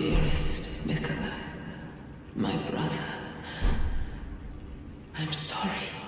Dearest Mikola, my brother, I'm sorry.